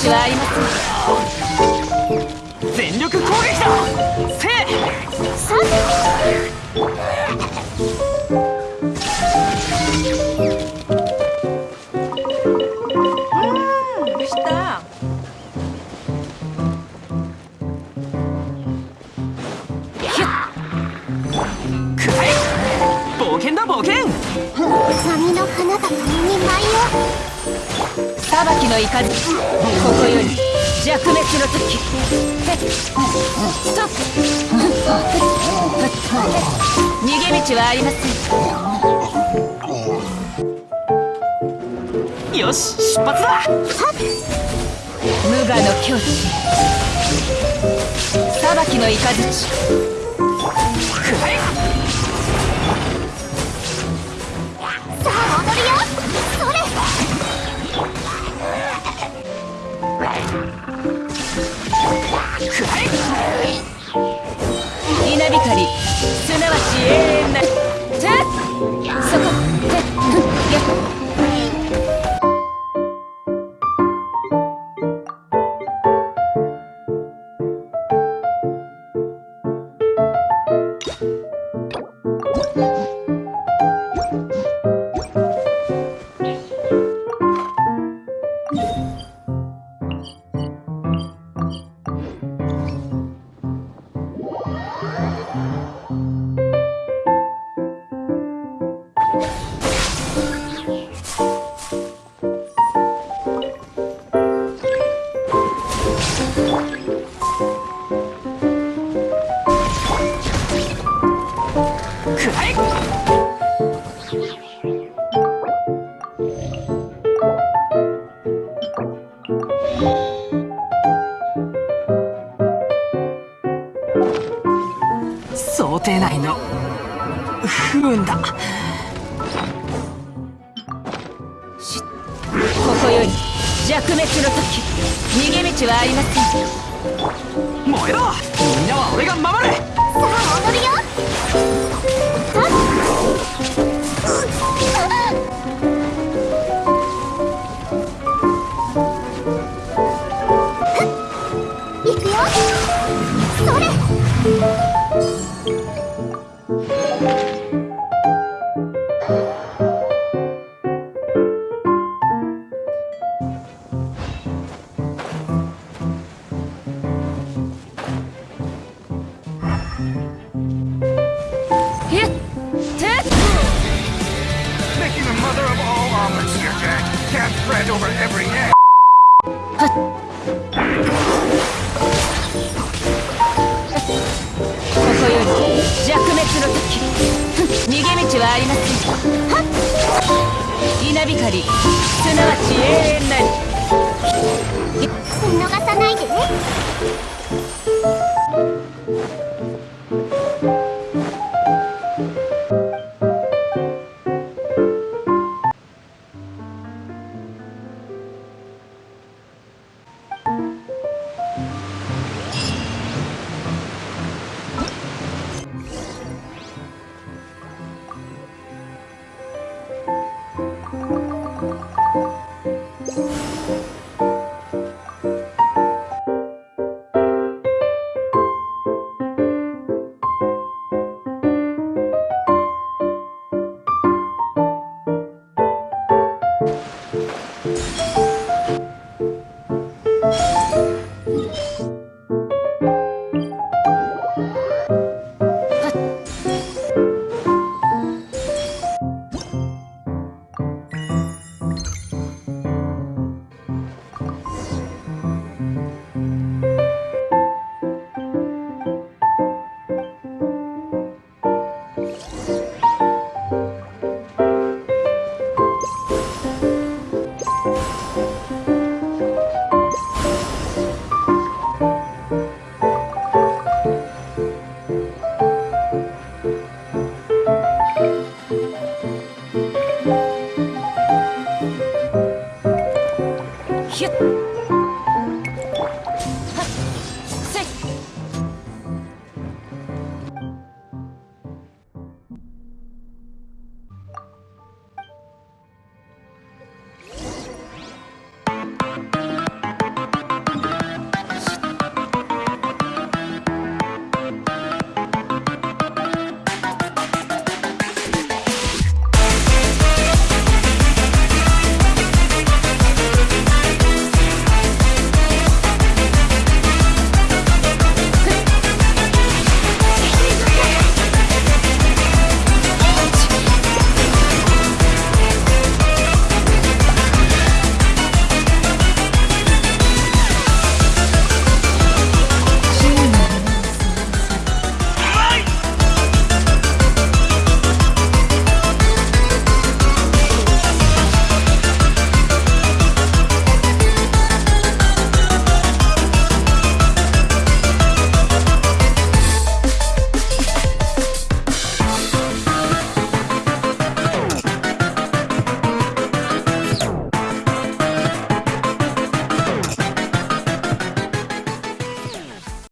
逃げ道はありません全力攻撃だせどうしたくらえ冒険だ冒険波の花が共に舞いを裁きの雷ここより弱滅の時ストップ。逃げ道はありません。よし出発だ。無我の境地裁きの雷。くらえ不運だ。ここより弱滅の時。逃げ道はありません。燃えろ。みんなは俺が守るさあ踊るよ。いくよ Making the mother of all omelets here, Jack. Can't fret over every egg. ここより弱滅の時逃げ道はありません稲光すなわち永遠なり見逃さないでねひゅっ